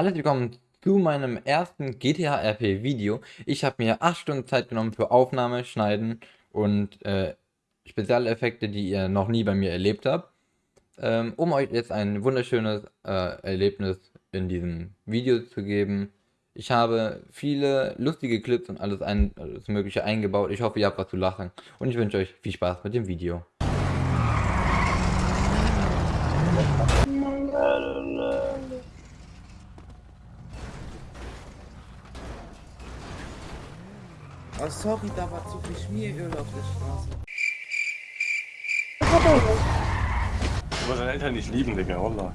Hallo, willkommen zu meinem ersten GTA RP Video. Ich habe mir 8 Stunden Zeit genommen für Aufnahme, Schneiden und äh, Spezialeffekte, die ihr noch nie bei mir erlebt habt, ähm, um euch jetzt ein wunderschönes äh, Erlebnis in diesem Video zu geben. Ich habe viele lustige Clips und alles, ein, alles mögliche eingebaut. Ich hoffe, ihr habt was zu lachen und ich wünsche euch viel Spaß mit dem Video. Oh, sorry, da war zu viel Schmieröl auf der Straße. Du musst deine Eltern nicht lieben, Digga, Wallah.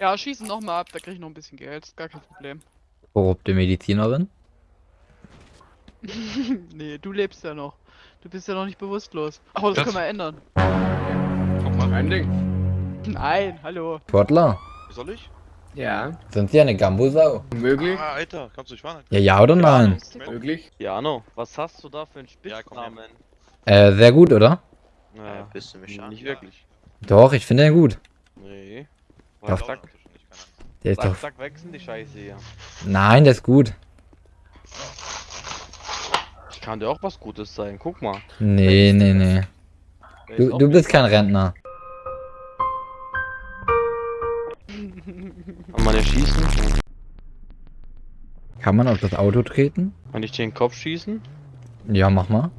Ja, schießen nochmal ab, da krieg ich noch ein bisschen Geld, ist gar kein Problem. Korrupte Medizinerin. nee, du lebst ja noch. Du bist ja noch nicht bewusstlos. Aber das, Das- können wir ändern. Guck mal, ein Ding. Nein, hallo. Sportler, Soll ich? Ja, sind Sie eine Gambusau? möglich. Ah, Alter, kannst du nicht fahren? Ja, ja oder nein? Möglich. Jano, was hast du da für einen Ja. Spitznamen? Äh, sehr gut, oder? Ja, bist du mich an? nicht wirklich. Doch, ich finde den gut. Nee. Doch. Zack, zack, Der ist zack, doch... zack, wechseln die Scheiße hier. Nein, der ist gut. Ich kann dir auch was Gutes sein, guck mal. Nee, nee, nee. Der ist Du, du bist kein Rentner. Schießen? Kann man auf das Auto treten? Kann ich dir den Kopf schießen? Ja, mach mal.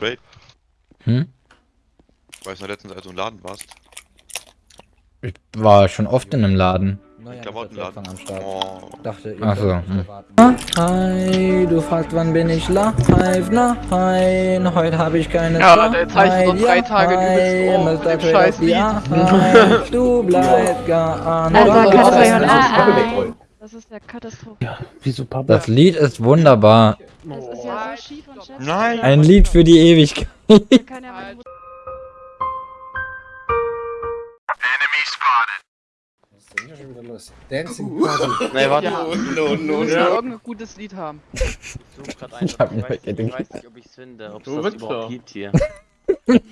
Wait, Hm? weißt du, letztens, als du im Laden warst? Ich war schon oft in einem Laden. Klamottenladen. am Start. Oh, Dachte, Ach so. Hm. Hi, du fragst, wann bin ich live? Nein, heute habe ich keine Ja, Leute, jetzt habe ich so drei Tage übelst Ohr mit dem scheiß. Du bleibst gar Also, nicht. Katastrophe. Ah, ah. Das ist der Katastrophe. Wieso Papa? Das Lied ist wunderbar. Das ist ja so schief und schätzig. Nein. Ein Lied für die Ewigkeit. Da kann hier schon wieder los? Dancing Party. Nee, warte. Ja. No, no, musst ja no. irgendein gutes Lied haben. Ich such grad eins, Ich hab ich, weiß nicht, ich weiß nicht, ob ich's finde, ob es Du das überhaupt gibt hier.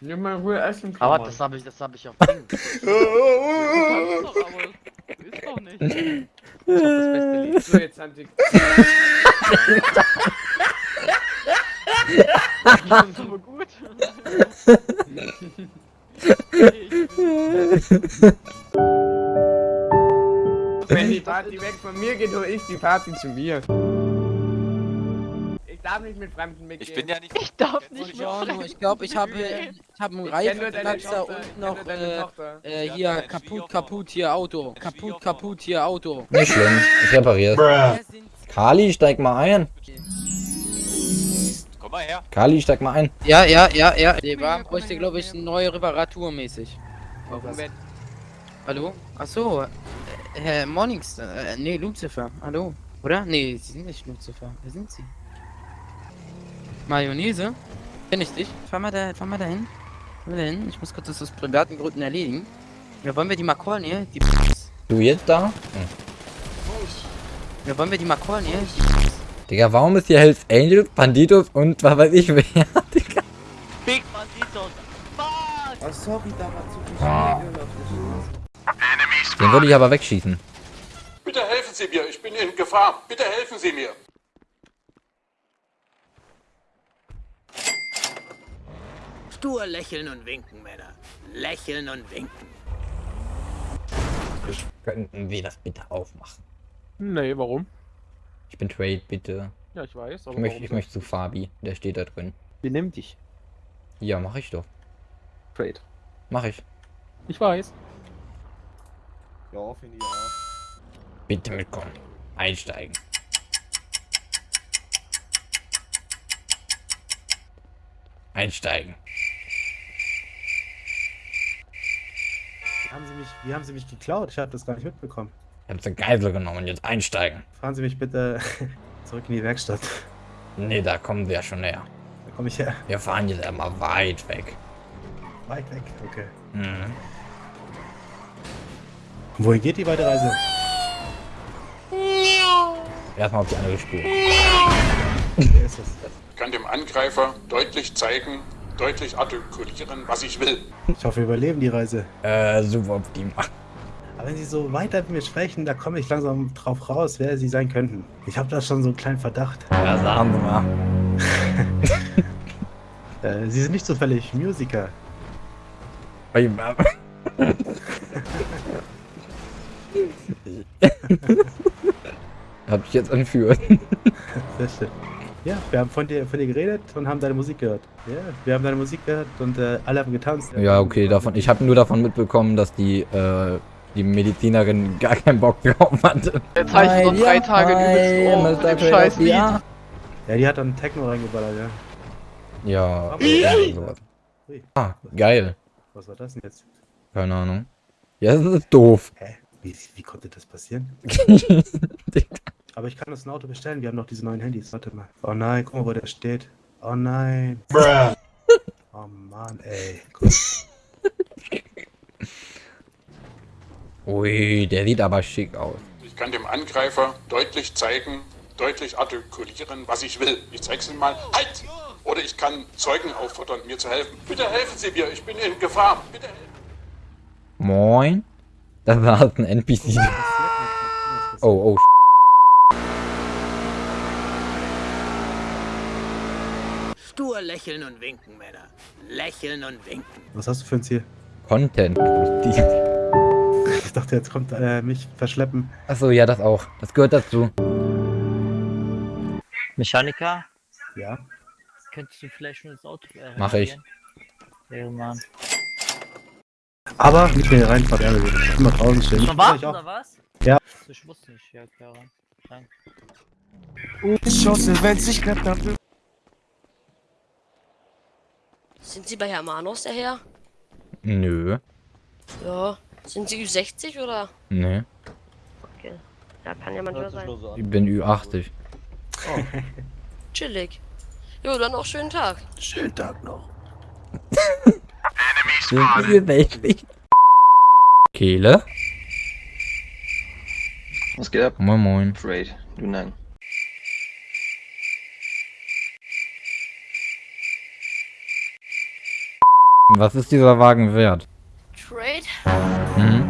Nimm mal Ruhe essen. Aber das habe ich, das habe ich auf Ding. Das ist doch, aber ist doch nicht. das beste Lied. So, jetzt. Wenn die Party weg von mir geht, hole ich die Party zu mir. Ich darf nicht mit Fremden mitgehen. ich bin ja nicht. Ich darf nicht mehr. Jano, ich glaube, ich habe ich hab einen nur Tochter, und noch nur äh, äh, hier kaputt, kaputt hier Auto. Kaputt, kaputt hier Auto. Nicht schlimm, ich repariere Kali, steig mal ein. Komm mal her. Kali, steig mal ein. Ja, ja, ja, ja. Der Wagen bräuchte, glaube ich, eine neue Reparatur mäßig. Hallo? Achso, äh, Herr Mornings, äh, nee, Lucifer. Hallo? Oder? Nee, Sie sind nicht Lucifer. Wer sind Sie? Mayonnaise? Kenn ich dich? Fahr mal da, fahr mal dahin. Fahr mal dahin. Ich muss kurz das aus privaten Gründen erledigen. Ja, wollen wir die mal callen hier? Die Du jetzt da? Hm. ja, wollen wir die mal callen hier? Digga, warum ist hier Hells Angels, Banditos und was weiß ich wer? Digga. Big Banditos! Fuck! Oh, sorry, da war zu viel Den würde ich aber wegschießen. Bitte helfen Sie mir, ich bin in Gefahr. Bitte helfen Sie mir. Stur lächeln und winken, Männer. Lächeln und winken. Könnten wir das bitte aufmachen? Nee, warum? Ich bin Trade, bitte. Ja, ich weiß, aber Ich möchte, ich möchte zu Fabi. Der steht da drin. Benimm dich. Ja, mach ich doch. Trade. Mach ich. Ich weiß. Bitte mitkommen. Einsteigen. Einsteigen. Wie haben, Sie mich, wie haben Sie mich geklaut? Ich habe das gar nicht mitbekommen. Ich hab's eine Geisel genommen. Jetzt einsteigen. Fahren Sie mich bitte zurück in die Werkstatt. Nee, da kommen wir schon näher. Da komme ich her. Wir fahren jetzt einmal weit weg. Weit weg. Okay. Mhm. Wohin geht die weitere Reise? Erstmal auf die andere Spur. Wer ist das? Ich kann dem Angreifer deutlich zeigen, deutlich artikulieren, was ich will. Ich hoffe, wir überleben die Reise. Äh, super optimal. Aber wenn Sie so weiter mit mir sprechen, da komme ich langsam drauf raus, wer Sie sein könnten. Ich habe da schon so einen kleinen Verdacht. Ja, sagen Sie mal. Äh, Sie sind nicht zufällig Musiker. Hab ich jetzt entführt. Sehr schön. Ja, wir haben von dir, von dir geredet und haben deine Musik gehört. Ja, wir haben deine Musik gehört und äh, alle haben getanzt. Ja, okay, davon. Ich habe nur davon mitbekommen, dass die, äh, die Medizinerin gar keinen Bock drauf hatte. Der zeichnet uns drei Tage übelst um mit dem scheiß Lied. Ja, die hat dann Techno reingeballert, ja. Ja. Irgendwie sowas. Ah, geil. was war das denn jetzt? Keine Ahnung. Ja, das ist doof. Hä? Wie, wie konnte das passieren? Aber ich kann das ein Auto bestellen, wir haben noch diese neuen Handys. Warte mal. Oh nein, guck mal, wo der steht. Oh nein. Oh Mann, ey. Ui, der sieht aber schick aus. Ich kann dem Angreifer deutlich zeigen, deutlich artikulieren, was ich will. Ich zeig's ihm mal. Halt! Oder ich kann Zeugen auffordern, mir zu helfen. Bitte helfen Sie mir, ich bin in Gefahr. Bitte helfen. Moin. Das war halt ein NPC. Oh, oh. Stur lächeln und winken, Männer. Lächeln und winken. Was hast du für ein Ziel? Content. Ich dachte, jetzt kommt äh, mich verschleppen. Achso, ja, das auch. Das gehört dazu. Mechaniker, Ja. könntest du vielleicht schon das Auto äh, Mach ich. reparieren? Ja, Mann. Aber nicht mehr reinfahrt, Ärger wird. Immer draußen stehen. Schon Ja, warten ich auch. oder was? Ja. Ich wusste nicht, ja klar. Danke. Sind Sie bei Hermanos der Herr? Nö. Ja. Sind Sie Ü60 oder? Nee. Okay. Ja, kann ja manchmal sein. Ich bin Ü80. Chillig. Jo, dann auch schönen Tag. Schönen Tag noch. Kehle? Was geht ab? Moin moin. Raid, du nein. Was ist dieser Wagen wert? Trade? Hm?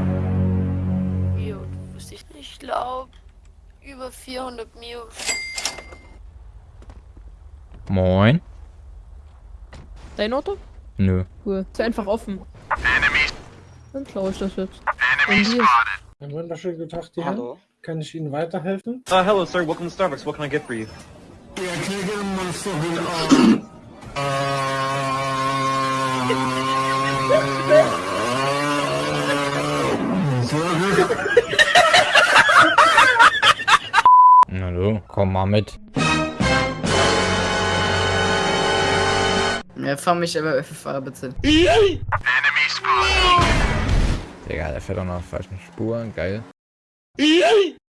Jo, wusste ich nicht. Ich glaube, über 400 Mio. Moin? Dein Auto? Nö. Cool. Ist einfach offen. Dann klaue ich das jetzt. Einen wunderschönen guten Tag, die Hallo. Kann ich Ihnen weiterhelfen? Uh, hello sir, welcome to Starbucks. What can I get for you? Na du, komm mal mit. Ja, fahr mich aber Fahrer bitte. Digga, der fährt auch noch auf falschen Spuren. Geil.